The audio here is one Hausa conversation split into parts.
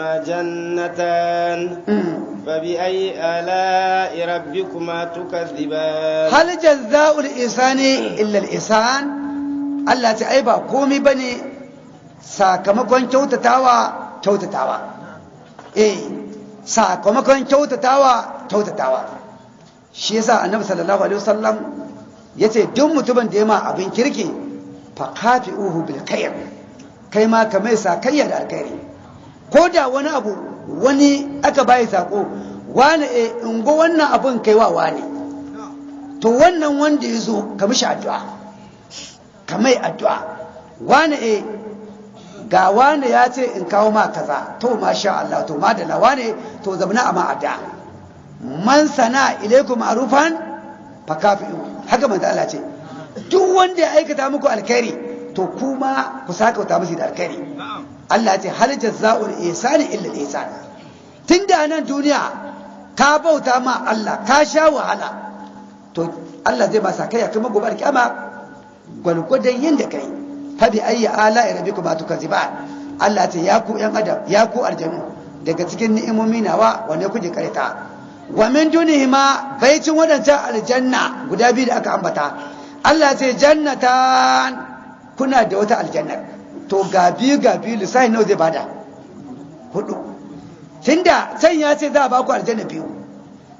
فيهما جنتان فبأي آلاء ربكما تكذبان hal jazza'ul isani illa al isan Allah ta ai ba komai bane sakamakon kyautatawa kyautatawa eh sakamakon kyautatawa kyautatawa shi yasa annabi sallallahu alaihi wasallam yace duk mutumin da ya ma abin kirki fa kafi'uhu bil khair kai ma ka mai sakayya da alkhairi ko da wani abu wani aka bayi sako wani e in go wannan abun kai wa wani to wannan wanda ya zo ka mishi addu'a. Ka mai addu'a. Wani e ga wani ya ce in kawo ma kaza. To masha Allah to madalla wani to zamana a ma addu'a. Man sana ilaikum ma'rufan fa kafi'u. Haka manzo Allah ce. Duk wanda ya aikata muku alkhairi to kuma ku saka wata musu da alkhairi. Allah ce hal jazza'ul ihsani illa al-ihsan. Tunda nan duniya ka bauta ma Allah ka sha wahala to Allah zai ba sa kai kuma gobe alkiyama gwalgwadon yanda kai fa bi ayyi ala rabbikum tukaziban Allah ce ya ku yan adam ya ku aljanu daga cikin ni'imomi nawa wanne kuke karita wa min dunihima baicin wadancan aljanna guda biyu da aka ambata. Allah ce jannatan kuna da wata aljanna to ga biyu ga nawa zai ba da? Hudu. Tunda can ya ce za a baku aljanna biyu.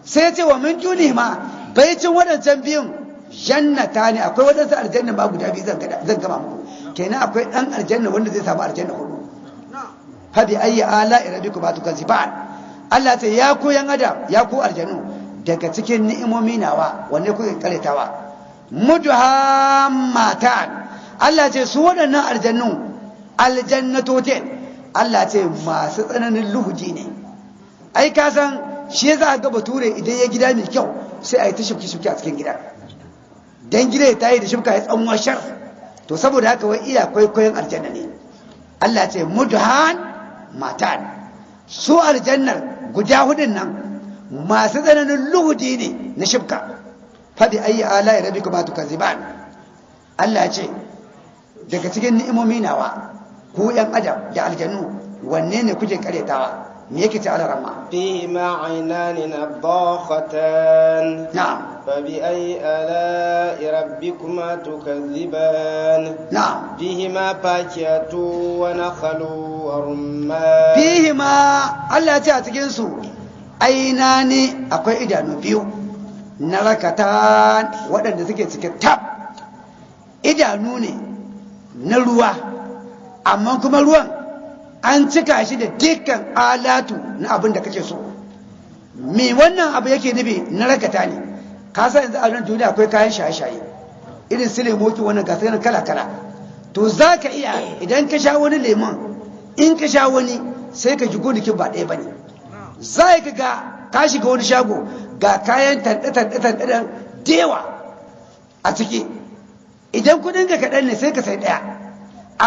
Sai ce wa min dunihima baicin wadancan biyun jannata ne. Akwai wadansu aljanna ba guda biyu zan gama muku. Kenan akwai dan aljanna wanda zai samu aljanna huɗu. Fa bi ayyi ala rabbikum tukaziban Allah ce ya ku yan adam ya ku aljanu daga cikin ni'imomi nawa wanne kuke karetawa mudhammatan. Allah ce su waɗannan aljannu aljannatotin Allah ce masu tsananin luhuji ne. Ai ka san shi za ga bature idan ya gida mai kyau sai a yi ta shifki shifki a cikin gida. Dan gida ya tayi da shifka ya tsanwa shar. To saboda haka wai iya kwaikwayon aljanna ne. Allah ce mudhan matan. Su aljannar guda hudun nan masu tsananin luhudi ne na shifka. Fabi ayi ala ya rabi kuma tukaziban. Allah ce daga cikin ni'imomi nawa. ku yan adam da aljanu wanne ne kuke karyatawa me yake ta alarama فيهما عينان نضاختان na'am فبأي آلاء ربكما تكذبان na'am فيهما فاكهة ونخل ورمان fihima Allah ya ce a cikin su aina ne akwai idanu biyu na rakata waɗanda suke cikin tab idanu ne na ruwa Amma kuma ruwan an cika shi da dukkan alatu na abin da kake so. Me wannan abu yake nufi? Na rakata ne. Ka san yanzu a nan duniya akwai kayan shaye-shaye. Irin su lemoki wannan gasa yana kala-kala. To za ka iya idan ka sha wani lemon in ka sha wani sai ka ji gonakin ba ɗaya ba ne. Za ka ga ka shiga wani shago ga kayan tanɗe-tanɗe dewa a ciki. Idan kuɗin ka kaɗan ne sai ka sai ɗaya.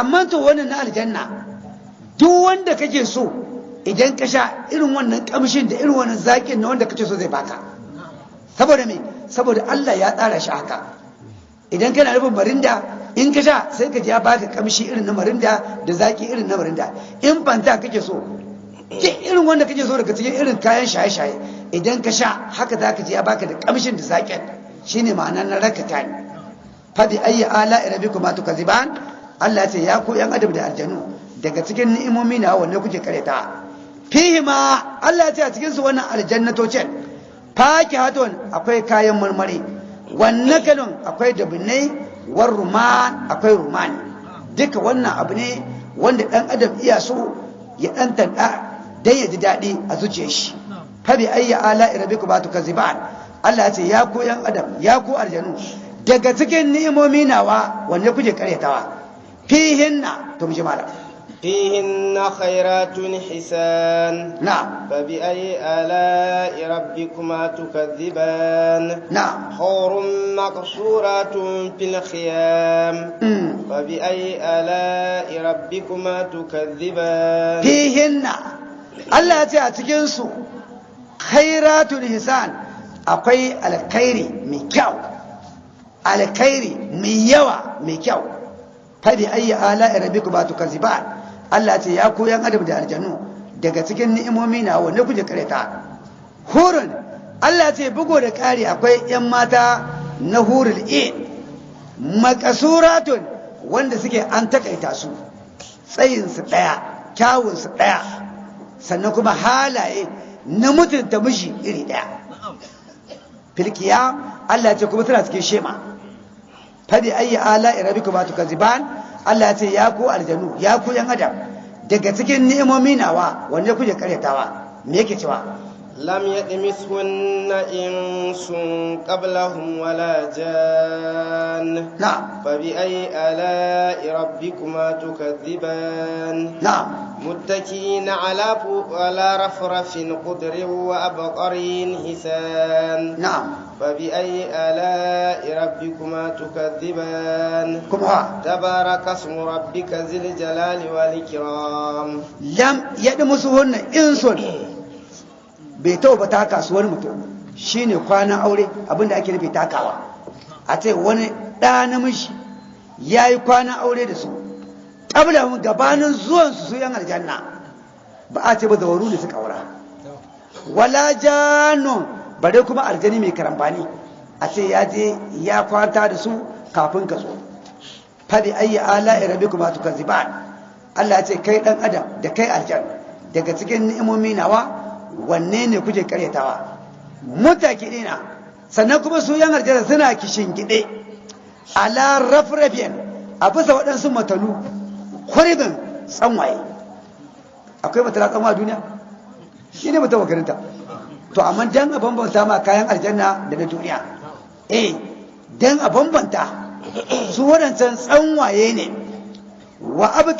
Amma to wannan na aljanna. Duk wanda kake so idan ka sha irin wannan kamshin da irin wannan zaƙin na wanda kake so zai baka. Saboda me? Saboda Allah ya tsara shi haka. Idan kana nufin marinda in ka sha sai ka ji ya baka kamshi irin na marinda da zaki irin na marinda. In fanta kake so duk irin wanda kake so daga cikin irin kayan shaye-shaye idan ka sha haka za ka ji ya baka da kamshin da zakin shine ma'ana na rakata ne faɗi ayyi ala rabbikuma tukaziban Allah ce ya ku yan da aljanu daga cikin ni'imomi na wanne kuke kareta? Fihi ma Allah ce a cikin su wannan aljannatocin fakihatun akwai kayan marmari wannan kalon akwai dabinai war ruman akwai rumani duka wannan abu ne wanda dan adam iya so ya dan tanda dan ya ji daɗi a zuciyar shi. Fa bi ayyi ala rabbikum ba tukaziban Allah ce ya ku yan ya ku aljanu daga cikin ni'imomi nawa wanne kuke karyatawa fihinna to mu ji malam فيهن خيرات حسان na'am فبأي آلاء ربكما تكذبان na'am حور مقصورات في الخيام mm. فبأي آلاء ربكما تكذبان fihinna Allah ya ce a cikinsu khairatul hisan akwai alkhairi mai faɗi ayi ala rabbikum ba tukaziban Allah ce ya ku yan adam da aljannu daga cikin ni'imomi na wanne kuje kareta hurun Allah ce bugo da ƙari akwai 'yan mata na hurul in makasuratun wanda suke an takaita su tsayinsu ɗaya kyawunsu ɗaya sannan kuma halaye na mutunta mishi iri ɗaya. Filkiya Allah ce kuma suna cikin shema. Faɗi ayi ala irabi kuma tukaziban Allah ce ya ku aljanu ya ku yan adam daga cikin ni'imomi nawa wanne kuje karyatawa? Me yake cewa? لم يطمثهن إنس قبلهم ولا جان نعم فبأي آلاء ربكما تكذبان نعم متكئين على ف- على رفرف خضر وأبقرين حسان نعم فبأي آلاء ربكما تكذبان kuma تبارك اسم ربك ذي الجلال والإكرام lam yaɗi musu wannan insun bai taɓa ba taka su wani mutum shine kwanan aure abin da ake nufi takawa. A ce wani ɗa namiji ya yi kwanan aure da su ƙabla gabanin zuwansu su yan aljanna ba a ce ba zawaru ne suka aura. Wala janon bare kuma aljani mai karambani a ce ya je ya kwanta da su kafin ka zo. Fadi ayi ala irabi kuma tukazziban. Allah ya ce kai dan adam da kai aljan daga cikin ni'imomi nawa wanne ne kuke karyatawa? Mutakidina sannan kuma su yan aljanna suna kishin gide. Ala rafrafiyan a bisa waɗansu matalu kuribin tsanwaye. Akwai matala tsanwa a duniya? Shi ne mutum makarinta. To amma dan a bambanta ma kayan aljanna da na duniya. Eh dan a bambanta su waɗancan tsanwaye ne. Wa abu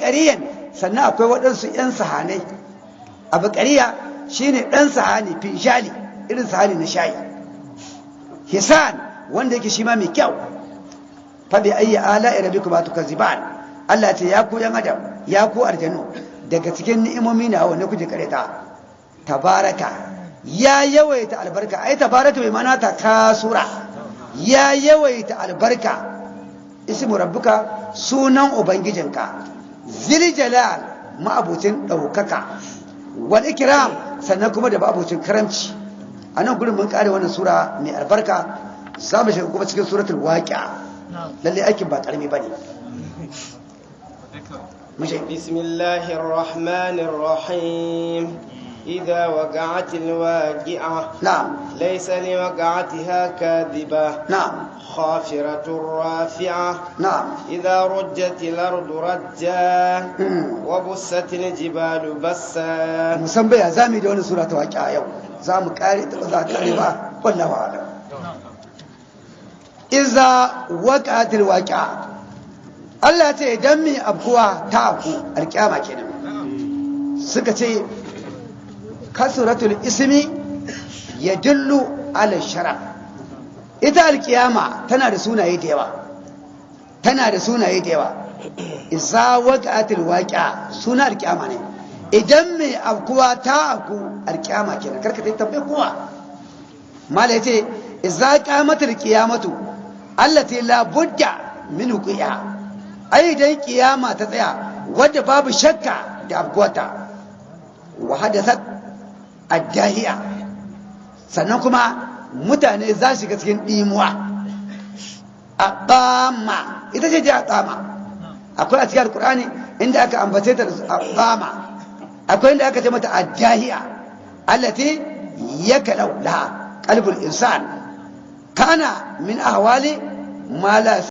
sannan akwai waɗansu 'yan sahanai. Abu ƙariya shi ne ɗan sahani finshali irin sahani na shayi. Hisan wanda yake shi ma mai kyau. Faɗi ayyi ala irabi kuma tuka ziban Allah ce ya ku yan adam ya ku aljanu daga cikin ni'imomi na wanne kuje kareta tabaraka. Ya yawaita albarka. Ai tabaraka bai mana ta kasura. Ya yawaita albarka. Ismu rabbuka sunan ubangijinka. Zil jalal ma'abucin ɗaukaka. Wal ikram sannan kuma da babucin karamci. A nan gurin mun kare wannan sura mai albarka za mu shiga kuma cikin suratul waqi'a. Lalle aikin ba ƙarami ba ne bismillahir rahmanir rahim إذا وقعت الواقعة. نعم. ليس لوقعتها كاذبة. نعم. خافرة رافعة. نعم. إذا رجت الأرض رجا. وبست الجبال بسا. مسمى زامي دون سورة واقعة يوم. زام كاري تبذات كاريبا والله أعلم. إذا وقعت الواقعة. الله تي دمي mai abkuwa الكامة كنم سكتي kasratul ismi yadullu ala sharaf. Ita alƙiyama tana da sunaye da yawa. Tana da sunaye da yawa. Iza waqatil waqi'a suna alƙiyama ne. Idan mai abkuwa ta aku alƙiyama kenan. Karka ta tambaye kowa. Mala ya ce iza qamatul qiyamatu allati la budda min wuqi'a. Ai idan kiyama ta tsaya wadda babu shakka da abkuwata wa hadathat addahiya. Sannan kuma mutane za su shiga cikin dimuwa aqama ita ce da aqama akwai a cikin alqur'ani inda aka ambace ta da aqama akwai inda aka ce mata addahiya allati yakalau laha qalbul insan. Kana min ahwali ma la